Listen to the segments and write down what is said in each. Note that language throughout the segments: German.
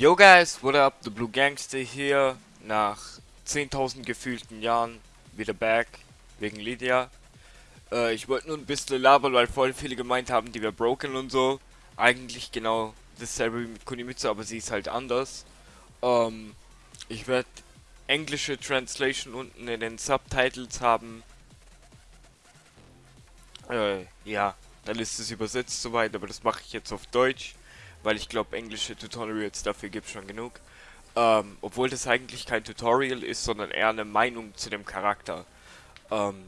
Yo guys, what up? The Blue Gangster hier. Nach 10.000 gefühlten Jahren wieder back. Wegen Lydia. Äh, ich wollte nur ein bisschen labern, weil voll viele gemeint haben, die wäre broken und so. Eigentlich genau dasselbe wie mit Kunimitsu, aber sie ist halt anders. Ähm, ich werde englische Translation unten in den Subtitles haben. Äh, ja, dann ist es übersetzt soweit, aber das mache ich jetzt auf Deutsch weil ich glaube, englische Tutorials dafür gibt es schon genug. Ähm, obwohl das eigentlich kein Tutorial ist, sondern eher eine Meinung zu dem Charakter. Ähm,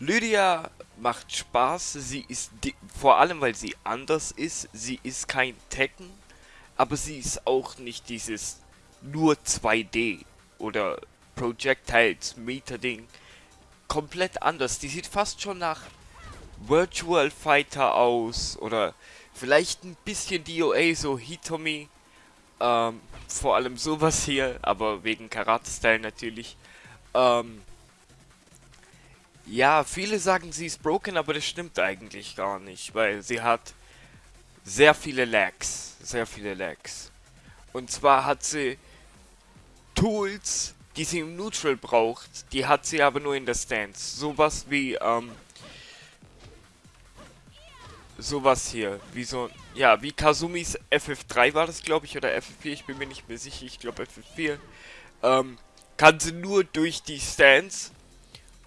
Lydia macht Spaß, sie ist vor allem, weil sie anders ist. Sie ist kein Tekken, aber sie ist auch nicht dieses nur 2D oder Projectiles Meter Ding. Komplett anders. Die sieht fast schon nach Virtual Fighter aus oder Vielleicht ein bisschen DOA, so Hitomi. Ähm, vor allem sowas hier, aber wegen Karate-Style natürlich. Ähm, ja, viele sagen, sie ist broken, aber das stimmt eigentlich gar nicht, weil sie hat sehr viele Lags. Sehr viele Lags. Und zwar hat sie Tools, die sie im Neutral braucht, die hat sie aber nur in der Stance. Sowas wie, ähm, sowas hier. Wie so, ja, wie Kazumis FF3 war das, glaube ich, oder FF4, ich bin mir nicht mehr sicher, ich glaube FF4. Ähm, kann sie nur durch die Stance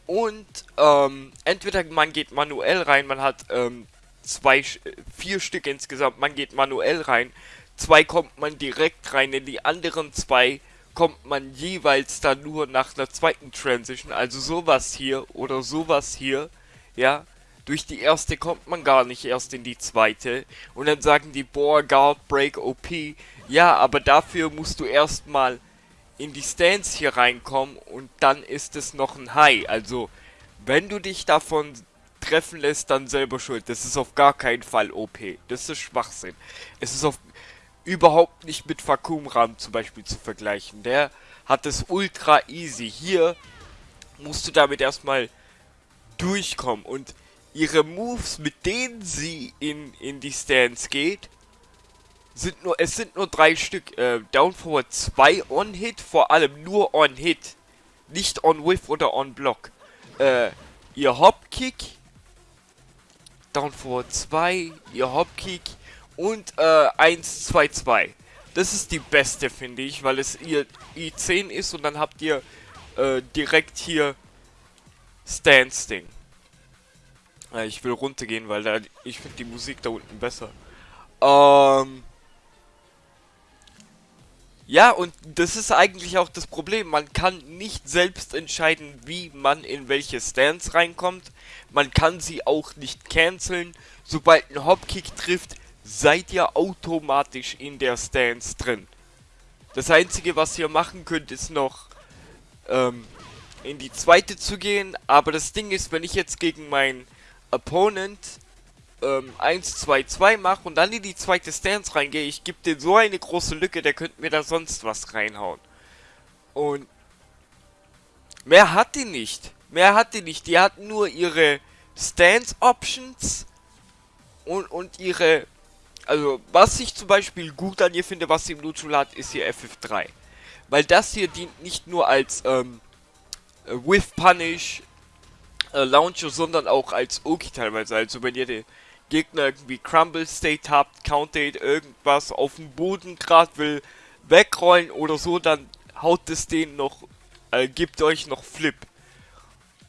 und ähm, entweder man geht manuell rein, man hat ähm, zwei, vier Stück insgesamt, man geht manuell rein, zwei kommt man direkt rein, in die anderen zwei kommt man jeweils dann nur nach einer zweiten Transition, also sowas hier oder sowas hier, ja, durch die erste kommt man gar nicht erst in die zweite. Und dann sagen die, boah, Guard Break OP. Ja, aber dafür musst du erstmal in die Stance hier reinkommen und dann ist es noch ein High. Also, wenn du dich davon treffen lässt, dann selber schuld. Das ist auf gar keinen Fall OP. Das ist Schwachsinn. Es ist auf überhaupt nicht mit Vakuumram zum Beispiel zu vergleichen. Der hat es ultra easy. Hier musst du damit erstmal durchkommen und ihre Moves, mit denen sie in, in die Stance geht, sind nur, es sind nur drei Stück. Äh, Down Forward 2 On-Hit, vor allem nur On-Hit. Nicht On-Whiff oder On-Block. Äh, ihr Hop-Kick. Down Forward 2, ihr Hop-Kick und äh, 1, 2, 2. Das ist die beste, finde ich, weil es ihr I10 ist und dann habt ihr äh, direkt hier Stance-Ding. Ja, ich will runtergehen, weil da ich finde die Musik da unten besser. Ähm. Ja, und das ist eigentlich auch das Problem. Man kann nicht selbst entscheiden, wie man in welche Stance reinkommt. Man kann sie auch nicht canceln. Sobald ein Hopkick trifft, seid ihr automatisch in der Stance drin. Das einzige, was ihr machen könnt, ist noch ähm, in die zweite zu gehen. Aber das Ding ist, wenn ich jetzt gegen meinen Opponent ähm, 1, 2, 2 mache und dann in die zweite Stance reingehe, ich gebe dir so eine große Lücke, der könnte mir da sonst was reinhauen. Und mehr hat die nicht. Mehr hat die nicht. Die hat nur ihre Stance Options und, und ihre... Also, was ich zum Beispiel gut an ihr finde, was sie im Neutral hat, ist ihr FF3. Weil das hier dient nicht nur als ähm, With Punish, äh, Launcher, sondern auch als Oki teilweise. Also wenn ihr den Gegner irgendwie Crumble State habt, Counted, irgendwas auf dem Boden gerade will wegrollen oder so, dann haut es den noch, äh, gibt euch noch Flip.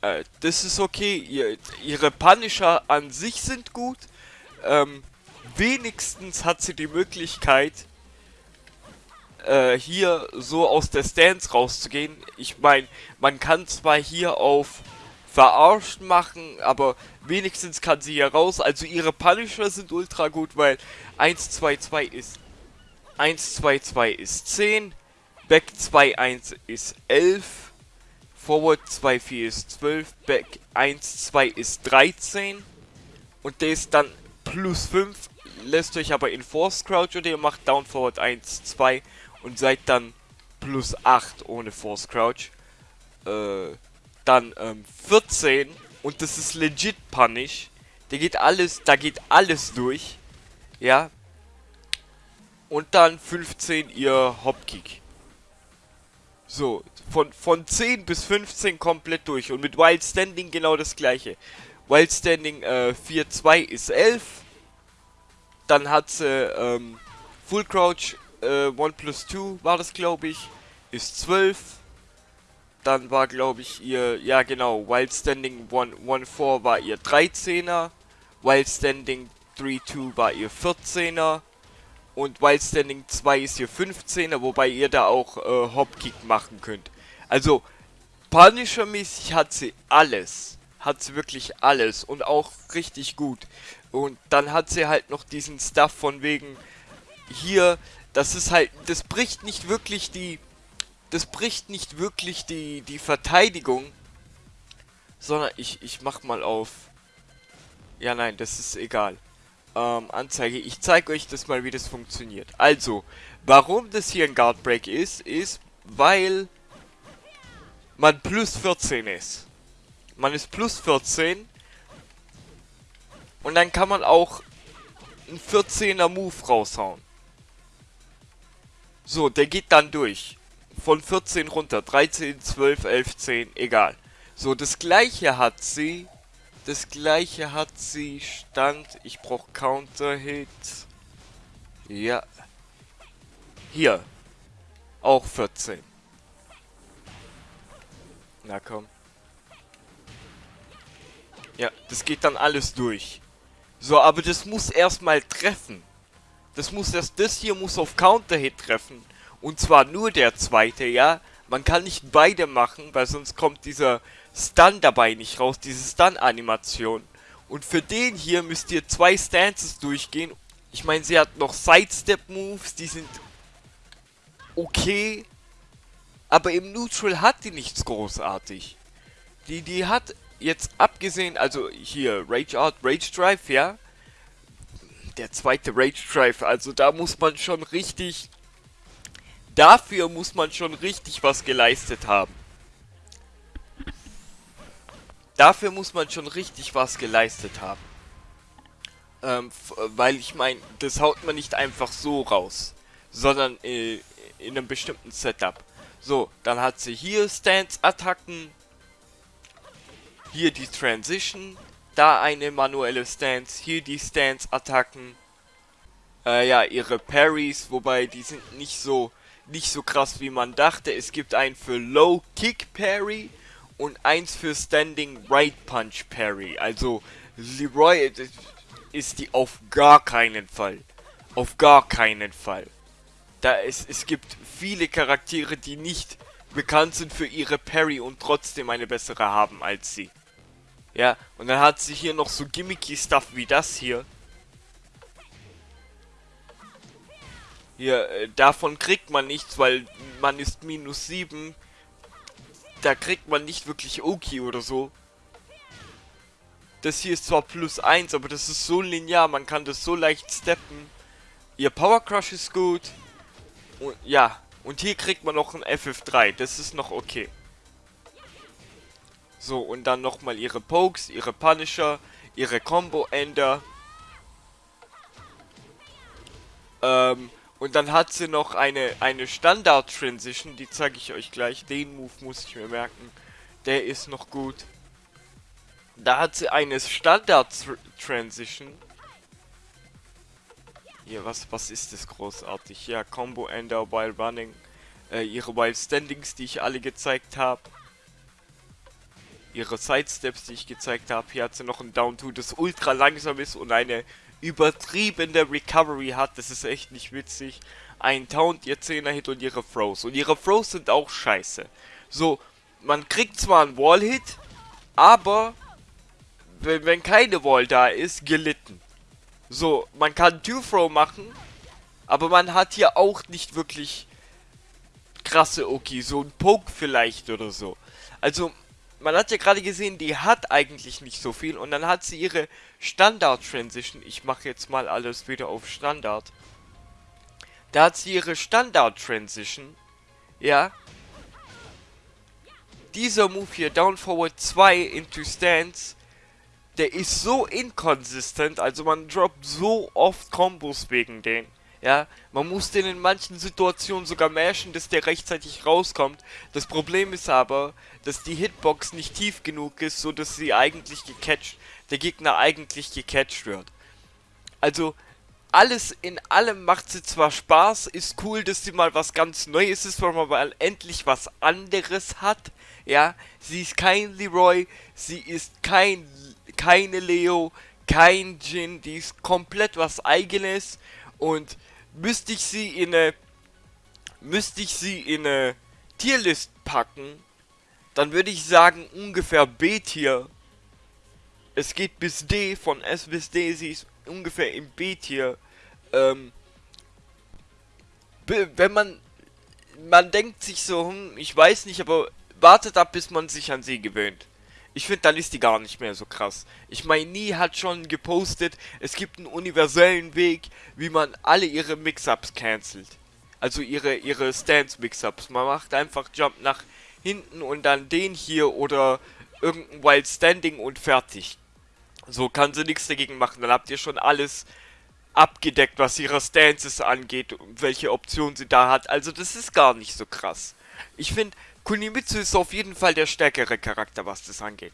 Äh, das ist okay. Ihr, ihre Punisher an sich sind gut. Ähm, wenigstens hat sie die Möglichkeit, äh, hier so aus der Stance rauszugehen. Ich meine, man kann zwar hier auf verarscht machen, aber wenigstens kann sie hier raus. Also ihre Punisher sind ultra gut, weil 1, 2, 2 ist 1, 2, 2 ist 10, Back 2, 1 ist 11, Forward 2, 4 ist 12, Back 1, 2 ist 13 und der ist dann plus 5, lässt euch aber in Force Crouch oder ihr macht Down Forward 1, 2 und seid dann plus 8 ohne Force Crouch. Äh, dann ähm, 14 und das ist legit Punish. Der geht alles, da geht alles durch. Ja. und dann 15 ihr Hopkick. So, von, von 10 bis 15 komplett durch. Und mit Wild Standing genau das gleiche. Wild Standing äh, 4-2 ist 11. Dann hat sie ähm, Full Crouch äh, 1 plus 2 war das glaube ich. Ist 12. Dann war glaube ich ihr, ja genau, Wild Standing 1-4 war ihr 13er. Wild Standing 3-2 war ihr 14er. Und Wild Standing 2 ist ihr 15er, wobei ihr da auch äh, Hopkick machen könnt. Also, Punisher-mäßig hat sie alles. Hat sie wirklich alles. Und auch richtig gut. Und dann hat sie halt noch diesen Stuff von wegen hier, das ist halt, das bricht nicht wirklich die, das bricht nicht wirklich die, die Verteidigung, sondern ich, ich mach mal auf, ja nein, das ist egal ähm, Anzeige. Ich zeige euch das mal, wie das funktioniert. Also, warum das hier ein Guard Break ist, ist, weil man plus 14 ist. Man ist plus 14 und dann kann man auch einen 14er Move raushauen. So, der geht dann durch. Von 14 runter. 13, 12, 11, 10, egal. So, das gleiche hat sie das gleiche hat sie stand. Ich brauche Counter-Hit. Ja. Hier. Auch 14. Na komm. Ja, das geht dann alles durch. So, aber das muss erstmal treffen. Das muss erst, das hier muss auf Counter-Hit treffen. Und zwar nur der zweite, ja. Man kann nicht beide machen, weil sonst kommt dieser Stun dabei nicht raus, diese Stun-Animation. Und für den hier müsst ihr zwei Stances durchgehen. Ich meine, sie hat noch Sidestep-Moves, die sind okay. Aber im Neutral hat die nichts großartig. Die, die hat jetzt abgesehen, also hier, Rage Out, Rage Drive, ja. Der zweite Rage Drive, also da muss man schon richtig... Dafür muss man schon richtig was geleistet haben. Dafür muss man schon richtig was geleistet haben. Ähm, weil ich meine, das haut man nicht einfach so raus, sondern äh, in einem bestimmten Setup. So, dann hat sie hier Stance-Attacken, hier die Transition, da eine manuelle Stance, hier die Stance-Attacken, äh, ja, ihre Parries, wobei die sind nicht so, nicht so krass wie man dachte. Es gibt einen für Low Kick Parry, und eins für Standing Right Punch Parry. Also Leroy ist die auf gar keinen Fall. Auf gar keinen Fall. Da es, es gibt viele Charaktere, die nicht bekannt sind für ihre Parry und trotzdem eine bessere haben als sie. Ja, und dann hat sie hier noch so gimmicky Stuff wie das hier. Hier, äh, davon kriegt man nichts, weil man ist minus 7 da kriegt man nicht wirklich Oki oder so. Das hier ist zwar plus 1, aber das ist so linear, man kann das so leicht steppen. Ihr Power Crush ist gut. Und ja, und hier kriegt man noch ein FF3, das ist noch okay. So, und dann nochmal ihre Pokes, ihre Punisher, ihre Combo-Ender. Ähm, und dann hat sie noch eine, eine Standard-Transition, die zeige ich euch gleich. Den Move muss ich mir merken. Der ist noch gut. Da hat sie eine Standard-Transition. Hier, was, was ist das großartig? Ja, Combo Ender while running. Äh, ihre Wild Standings, die ich alle gezeigt habe. Ihre Sidesteps, die ich gezeigt habe. Hier hat sie noch ein Down-2, das ultra langsam ist und eine übertriebene Recovery hat. Das ist echt nicht witzig. Ein Taunt, ihr 10er Hit und ihre Throws. Und ihre Throws sind auch scheiße. So, man kriegt zwar einen Wall-Hit, aber wenn, wenn keine Wall da ist, gelitten. So, man kann Two-Throw machen, aber man hat hier auch nicht wirklich krasse Oki. So ein Poke vielleicht oder so. Also, man hat ja gerade gesehen, die hat eigentlich nicht so viel und dann hat sie ihre Standard-Transition. Ich mache jetzt mal alles wieder auf Standard. Da hat sie ihre Standard-Transition. Ja. Dieser Move hier, Down Forward 2 into Stance, der ist so inkonsistent, also man droppt so oft Kombos wegen den. Ja, man muss den in manchen Situationen sogar mashen, dass der rechtzeitig rauskommt. Das Problem ist aber, dass die Hitbox nicht tief genug ist, so dass sie eigentlich gecatcht, der Gegner eigentlich gecatcht wird. Also, alles in allem macht sie zwar Spaß, ist cool, dass sie mal was ganz Neues ist, weil man mal endlich was anderes hat. Ja, sie ist kein Leroy, sie ist kein, keine Leo, kein Jin, die ist komplett was eigenes und müsste ich sie in eine müsste ich sie in eine Tierlist packen, dann würde ich sagen ungefähr B-Tier. Es geht bis D, von S bis D, sie ist ungefähr im B-Tier. Ähm, wenn man man denkt sich so, hm, ich weiß nicht, aber wartet ab, bis man sich an sie gewöhnt. Ich finde, dann ist die gar nicht mehr so krass. Ich meine, Nie hat schon gepostet, es gibt einen universellen Weg, wie man alle ihre Mix-Ups cancelt. Also ihre, ihre Stance-Mix-Ups. Man macht einfach Jump nach hinten und dann den hier oder irgendein Wild Standing und fertig. So kann sie nichts dagegen machen. Dann habt ihr schon alles abgedeckt, was ihre Stances angeht und welche Optionen sie da hat. Also das ist gar nicht so krass. Ich finde, Kunimitsu ist auf jeden Fall der stärkere Charakter, was das angeht.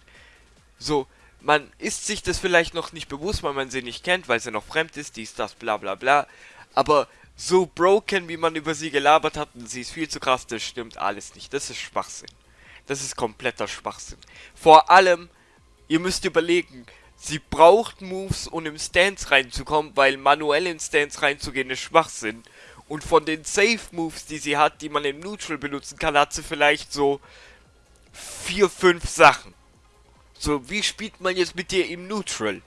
So, man ist sich das vielleicht noch nicht bewusst, weil man sie nicht kennt, weil sie noch fremd ist, dies, das, bla bla bla. Aber so broken, wie man über sie gelabert hat, und sie ist viel zu krass, das stimmt alles nicht. Das ist Schwachsinn. Das ist kompletter Schwachsinn. Vor allem, ihr müsst überlegen, sie braucht Moves, um im Stance reinzukommen, weil manuell in Stance reinzugehen ist Schwachsinn. Und von den Safe Moves, die sie hat, die man im Neutral benutzen kann, hat sie vielleicht so vier, fünf Sachen. So, wie spielt man jetzt mit dir im Neutral?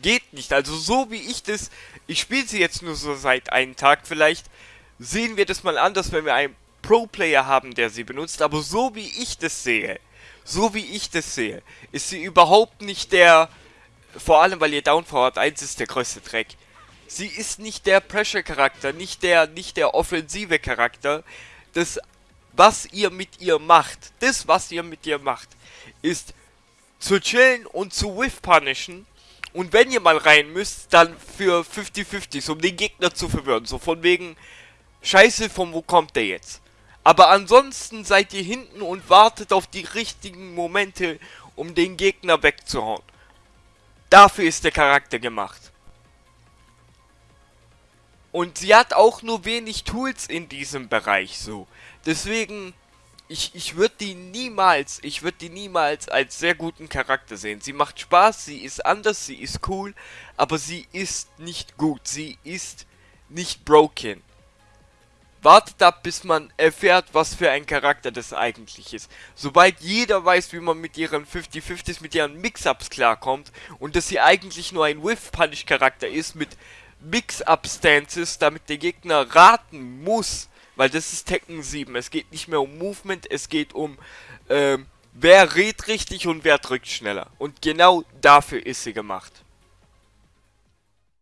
Geht nicht. Also so wie ich das, ich spiele sie jetzt nur so seit einem Tag vielleicht, sehen wir das mal anders, wenn wir einen Pro-Player haben, der sie benutzt. Aber so wie ich das sehe, so wie ich das sehe, ist sie überhaupt nicht der, vor allem weil ihr Downforward 1 ist der größte Dreck sie ist nicht der Pressure-Charakter, nicht der, nicht der offensive Charakter. Das, was ihr mit ihr macht, das, was ihr mit ihr macht, ist zu chillen und zu whiff-punishen. Und wenn ihr mal rein müsst, dann für 50-50, um den Gegner zu verwirren. So von wegen, scheiße, von wo kommt der jetzt? Aber ansonsten seid ihr hinten und wartet auf die richtigen Momente, um den Gegner wegzuhauen. Dafür ist der Charakter gemacht. Und sie hat auch nur wenig Tools in diesem Bereich so. Deswegen, ich, ich würde die niemals, ich würde die niemals als sehr guten Charakter sehen. Sie macht Spaß, sie ist anders, sie ist cool, aber sie ist nicht gut, sie ist nicht broken. Wartet ab, bis man erfährt, was für ein Charakter das eigentlich ist. Sobald jeder weiß, wie man mit ihren 50-50s, mit ihren Mix-Ups klarkommt und dass sie eigentlich nur ein Whiff-Punish-Charakter ist mit Mix-Up-Stances, damit der Gegner raten muss, weil das ist Tekken 7. Es geht nicht mehr um Movement, es geht um, ähm, wer redet richtig und wer drückt schneller. Und genau dafür ist sie gemacht.